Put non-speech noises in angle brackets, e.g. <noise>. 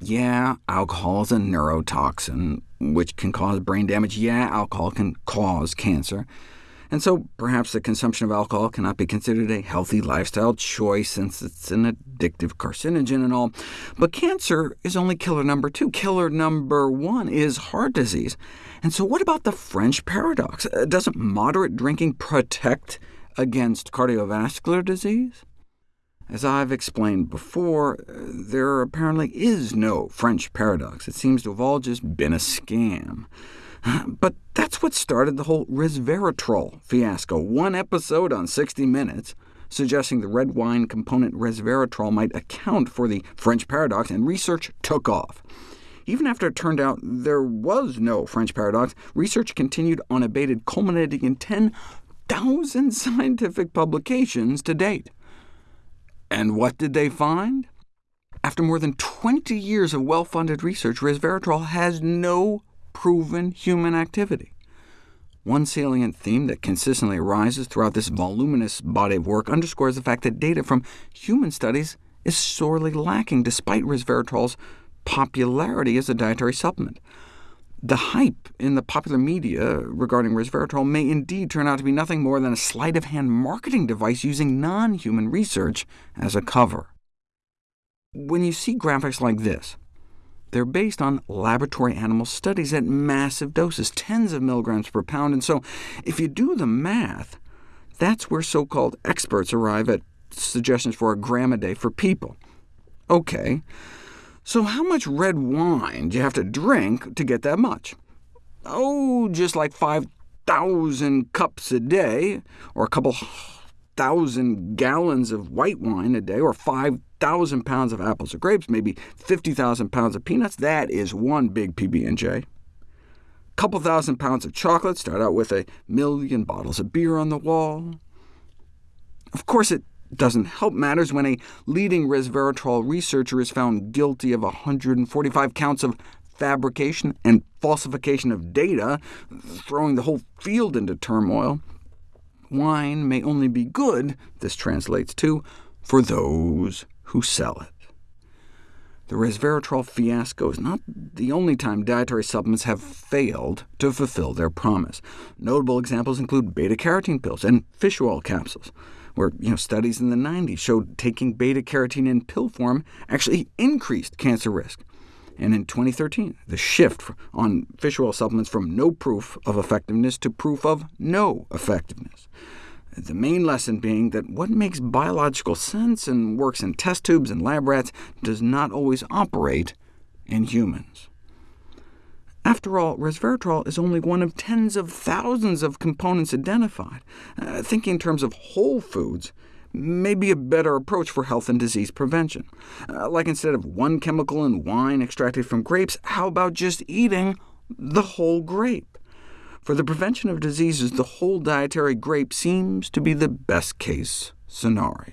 Yeah, alcohol is a neurotoxin, which can cause brain damage. Yeah, alcohol can cause cancer. And so perhaps the consumption of alcohol cannot be considered a healthy lifestyle choice since it's an addictive carcinogen and all. But cancer is only killer number two. Killer number one is heart disease. And so what about the French paradox? Uh, doesn't moderate drinking protect against cardiovascular disease? As I've explained before, uh, there apparently is no French paradox. It seems to have all just been a scam. <sighs> But that's what started the whole resveratrol fiasco. One episode on 60 Minutes suggesting the red wine component resveratrol might account for the French paradox, and research took off. Even after it turned out there was no French paradox, research continued unabated, culminating in 10,000 <laughs> scientific publications to date. And what did they find? After more than 20 years of well-funded research, resveratrol has no proven human activity. One salient theme that consistently arises throughout this voluminous body of work underscores the fact that data from human studies is sorely lacking, despite resveratrol's popularity as a dietary supplement. The hype in the popular media regarding resveratrol may indeed turn out to be nothing more than a sleight-of-hand marketing device using non-human research as a cover. When you see graphics like this, they're based on laboratory animal studies at massive doses, tens of milligrams per pound, and so if you do the math, that's where so-called experts arrive at suggestions for a gram a day for people. OK, so how much red wine do you have to drink to get that much? Oh, just like 5,000 cups a day, or a couple thousand gallons of white wine a day, or 5,000 pounds of apples or grapes, maybe 50,000 pounds of peanuts. That is one big PB&J. Couple thousand pounds of chocolate, start out with a million bottles of beer on the wall. Of course, it doesn't help matters when a leading resveratrol researcher is found guilty of 145 counts of fabrication and falsification of data, throwing the whole field into turmoil. Wine may only be good, this translates to, for those who sell it. The resveratrol fiasco is not the only time dietary supplements have failed to fulfill their promise. Notable examples include beta-carotene pills and fish oil capsules where you know, studies in the 90s showed taking beta-carotene in pill form actually increased cancer risk. And in 2013, the shift on fish oil supplements from no proof of effectiveness to proof of no effectiveness. The main lesson being that what makes biological sense and works in test tubes and lab rats does not always operate in humans. After all, resveratrol is only one of tens of thousands of components identified. Uh, thinking in terms of whole foods may be a better approach for health and disease prevention. Uh, like instead of one chemical in wine extracted from grapes, how about just eating the whole grape? For the prevention of diseases, the whole dietary grape seems to be the best-case scenario.